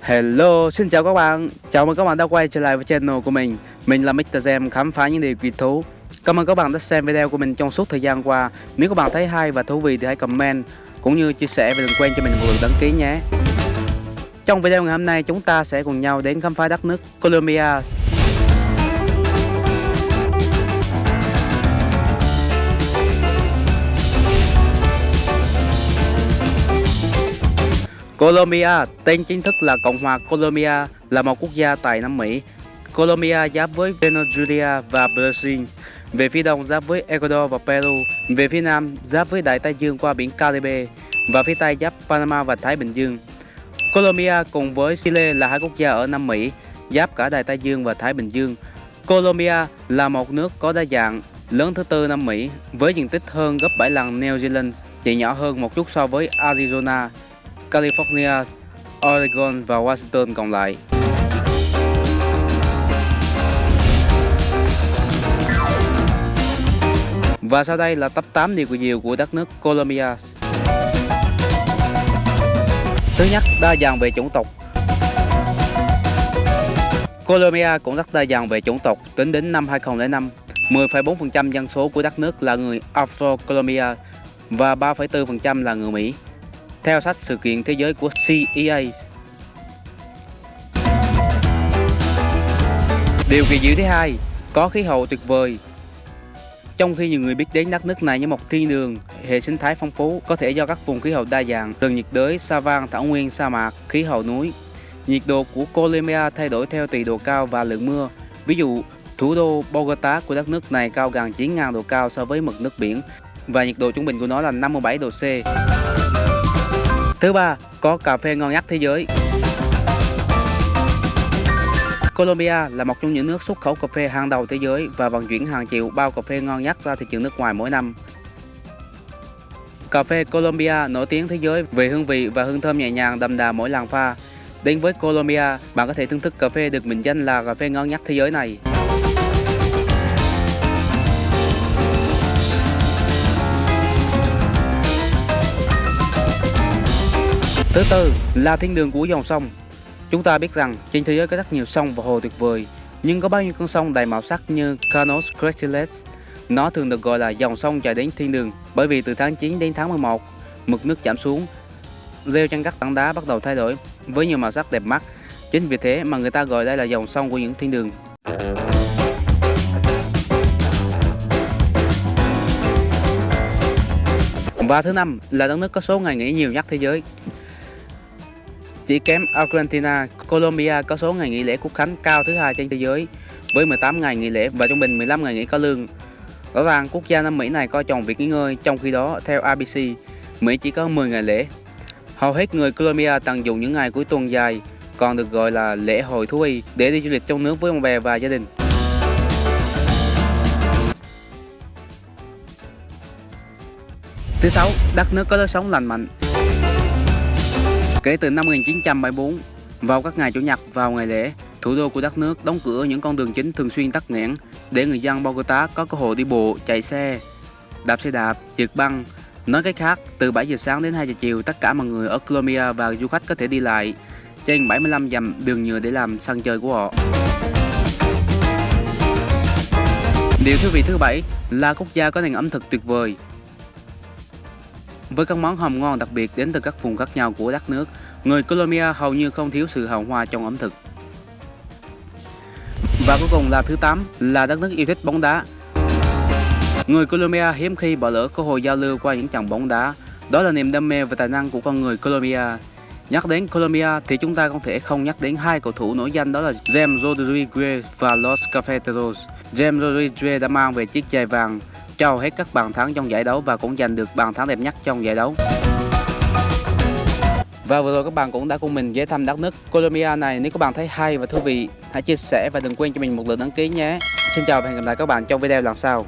Hello, xin chào các bạn. Chào mừng các bạn đã quay trở lại với channel của mình. Mình là Mr. Gem khám phá những điều kỳ thú. Cảm ơn các bạn đã xem video của mình trong suốt thời gian qua. Nếu các bạn thấy hay và thú vị thì hãy comment Cũng như chia sẻ và đừng quên cho mình một lượt đăng ký nhé. Trong video ngày hôm nay chúng ta sẽ cùng nhau đến khám phá đất nước Colombia. Colombia, tên chính thức là Cộng hòa Colombia, là một quốc gia tại Nam Mỹ. Colombia giáp với Venezuela và Brazil. Về phía đông giáp với Ecuador và Peru. Về phía nam giáp với Đại Tây Dương qua biển Caribe. Và phía tây giáp Panama và Thái Bình Dương. Colombia cùng với Chile là hai quốc gia ở Nam Mỹ, giáp cả Đại Tây Dương và Thái Bình Dương. Colombia là một nước có đa dạng, lớn thứ tư Nam Mỹ với diện tích hơn gấp 7 lần New Zealand, chỉ nhỏ hơn một chút so với Arizona, California, Oregon và Washington còn lại. Và sau đây là top 8 điều kỳ diệu của đất nước Colombia. Thứ nhất, đa dạng về chủng tộc. Colombia cũng rất đa dạng về chủng tộc. Tính đến năm 2005, 10,4% dân số của đất nước là người Afro-Colombia và 3,4% là người Mỹ theo sách sự kiện thế giới của CEA. Điều kỳ diệu thứ hai, có khí hậu tuyệt vời. Trong khi nhiều người biết đến đất nước này như một thiên đường, hệ sinh thái phong phú có thể do các vùng khí hậu đa dạng, từ nhiệt đới, sa van, thảo nguyên, sa mạc, khí hậu núi. Nhiệt độ của Colombia thay đổi theo tùy độ cao và lượng mưa. Ví dụ, thủ đô Bogota của đất nước này cao gần 9.000 độ cao so với mực nước biển và nhiệt độ trung bình của nó là 57 độ C. Thứ ba, có cà phê ngon nhất thế giới. Colombia là một trong những nước xuất khẩu cà phê hàng đầu thế giới và vận chuyển hàng triệu bao cà phê ngon nhất ra thị trường nước ngoài mỗi năm. Cà phê Colombia nổi tiếng thế giới về hương vị và hương thơm nhẹ nhàng đậm đà mỗi làng pha. Đến với Colombia, bạn có thể thưởng thức cà phê được mệnh danh là cà phê ngon nhất thế giới này. Thứ tư là thiên đường của dòng sông. Chúng ta biết rằng trên thế giới có rất nhiều sông và hồ tuyệt vời, nhưng có bao nhiêu con sông đầy màu sắc như Canos Cretiles. Nó thường được gọi là dòng sông chạy đến thiên đường bởi vì từ tháng 9 đến tháng 11, mực nước giảm xuống, rêu trên các tảng đá bắt đầu thay đổi với nhiều màu sắc đẹp mắt. Chính vì thế mà người ta gọi đây là dòng sông của những thiên đường. Và thứ năm là đất nước có số ngày nghỉ nhiều nhất thế giới. Chỉ kém Argentina, Colombia có số ngày nghỉ lễ quốc khánh cao thứ hai trên thế giới với 18 ngày nghỉ lễ và trung bình 15 ngày nghỉ có lương. Rõ ràng quốc gia Nam Mỹ này coi trọng việc nghỉ ngơi, trong khi đó theo ABC, Mỹ chỉ có 10 ngày lễ. Hầu hết người Colombia tận dụng những ngày cuối tuần dài, còn được gọi là lễ hội thú y để đi du lịch trong nước với bạn bè và gia đình. Thứ sáu, đất nước có lối sống lành mạnh. Kể từ năm 1974, vào các ngày Chủ nhật vào ngày lễ, thủ đô của đất nước đóng cửa những con đường chính thường xuyên tắc nghẽn để người dân Bogota có cơ hội đi bộ, chạy xe, đạp xe đạp, trượt băng. Nói cách khác, từ 7 giờ sáng đến 2 giờ chiều, tất cả mọi người ở Colombia và du khách có thể đi lại trên 75 dặm đường nhựa để làm sân chơi của họ. Điều thú vị thứ bảy là quốc gia có nền ẩm thực tuyệt vời với các món hầm ngon đặc biệt đến từ các vùng khác nhau của đất nước, người Colombia hầu như không thiếu sự hào hoa trong ẩm thực. Và cuối cùng là thứ 8 là đất nước yêu thích bóng đá. Người Colombia hiếm khi bỏ lỡ cơ hội giao lưu qua những trận bóng đá. Đó là niềm đam mê và tài năng của con người Colombia. Nhắc đến Colombia thì chúng ta không thể không nhắc đến hai cầu thủ nổi danh đó là James Rodriguez và Los Cafeteros. James Rodriguez đã mang về chiếc giày vàng cho hết các bàn thắng trong giải đấu và cũng giành được bàn thắng đẹp nhất trong giải đấu. Và vừa rồi các bạn cũng đã cùng mình ghé thăm đất nước Colombia này. Nếu các bạn thấy hay và thú vị, hãy chia sẻ và đừng quên cho mình một lượt đăng ký nhé. Xin chào và hẹn gặp lại các bạn trong video lần sau.